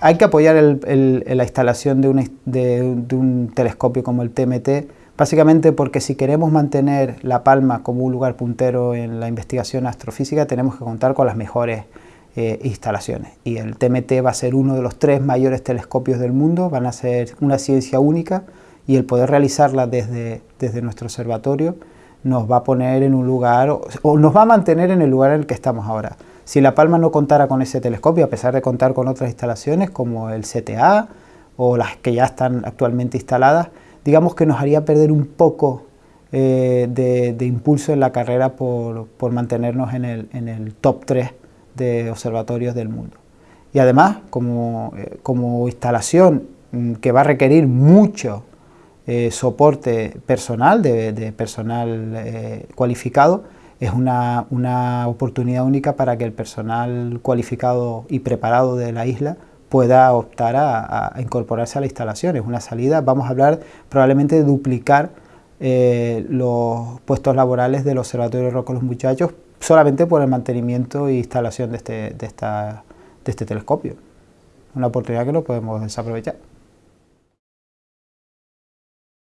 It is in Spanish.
Hay que apoyar la instalación de un, telescopio como el TMT, básicamente porque si queremos mantener La Palma como un lugar puntero en la investigación astrofísica, tenemos que contar con las mejores eh, instalaciones. Y el TMT va a ser uno de los tres mayores telescopios del mundo, van a ser una ciencia única y el poder realizarla desde, desde nuestro observatorio nos va a poner en un lugar, o nos va a mantener en el lugar en el que estamos ahora. Si La Palma no contara con ese telescopio, a pesar de contar con otras instalaciones como el CTA o las que ya están actualmente instaladas, digamos que nos haría perder un poco eh, de, impulso en la carrera por, mantenernos en el, top 3 de observatorios del mundo. Y además, como, eh, instalación mm, que va a requerir mucho eh, soporte personal, de, personal cualificado, es una, oportunidad única para que el personal cualificado y preparado de la isla pueda optar a, incorporarse a la instalación. Es una salida, vamos a hablar probablemente de duplicar eh, los puestos laborales del Observatorio de Roca Los Muchachos solamente por el mantenimiento e instalación de este, de, esta, de este telescopio. Una oportunidad que no podemos desaprovechar.